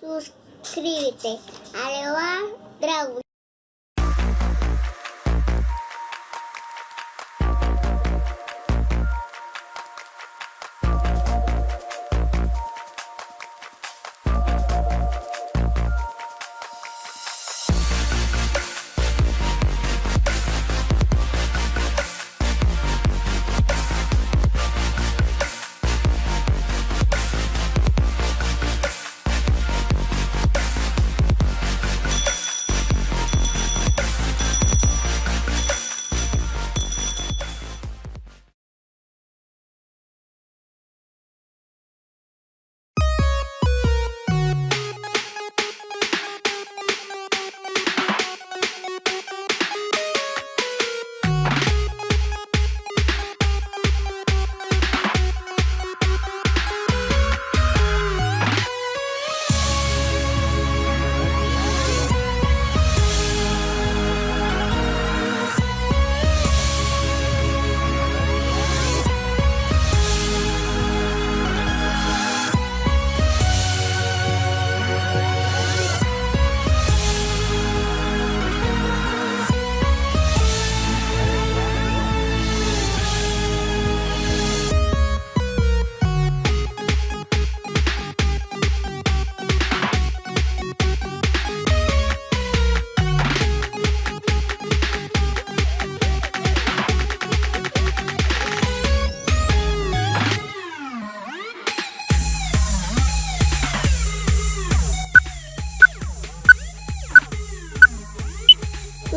suscríbete a Leoa Dragon.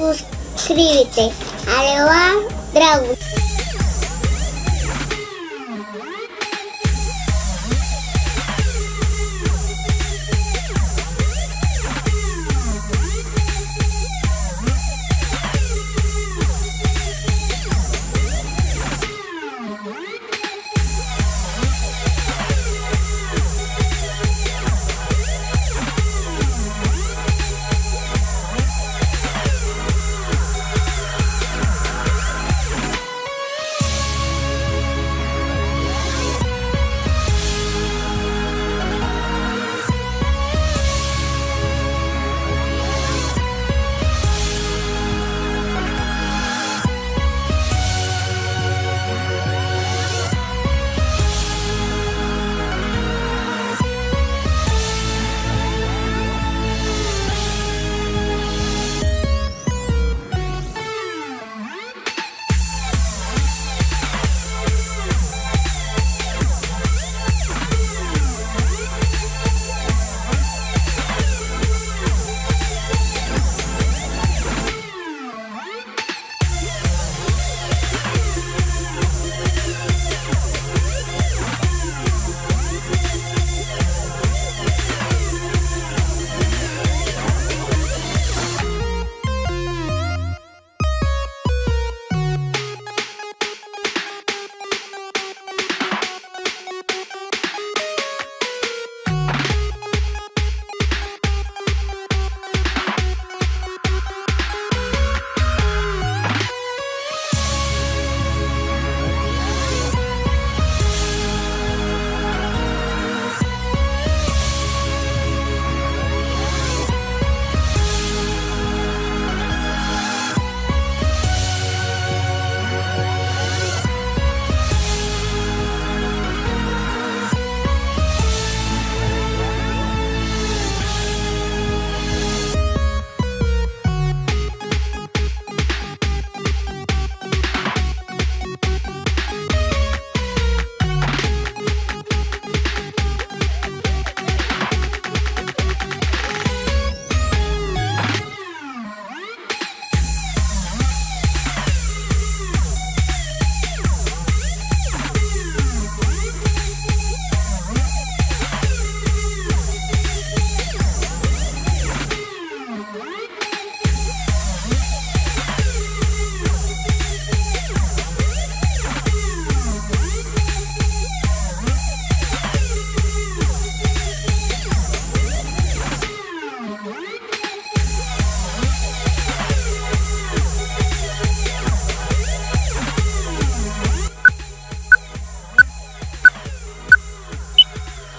Suscríbete. скривите. Алела!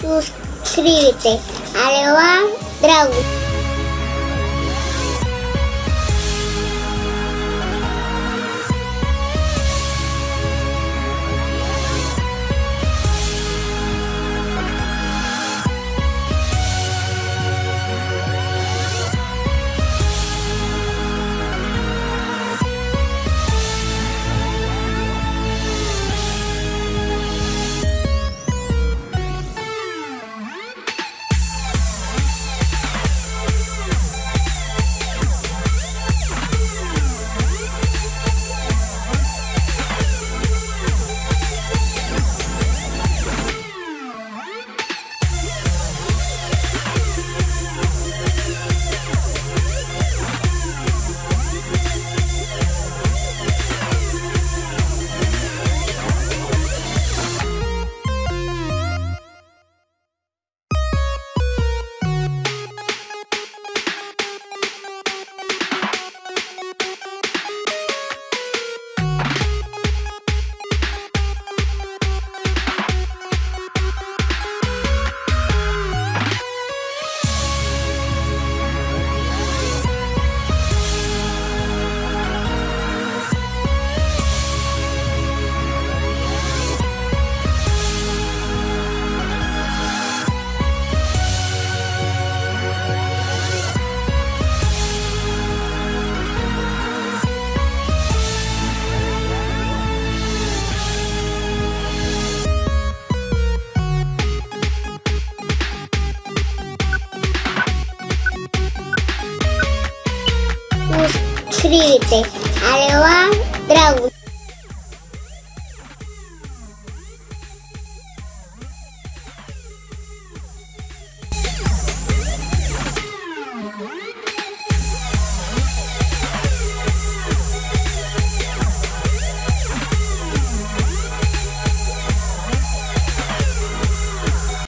Suscríbete va Dragus. Suscríbete a Leoa Dragon.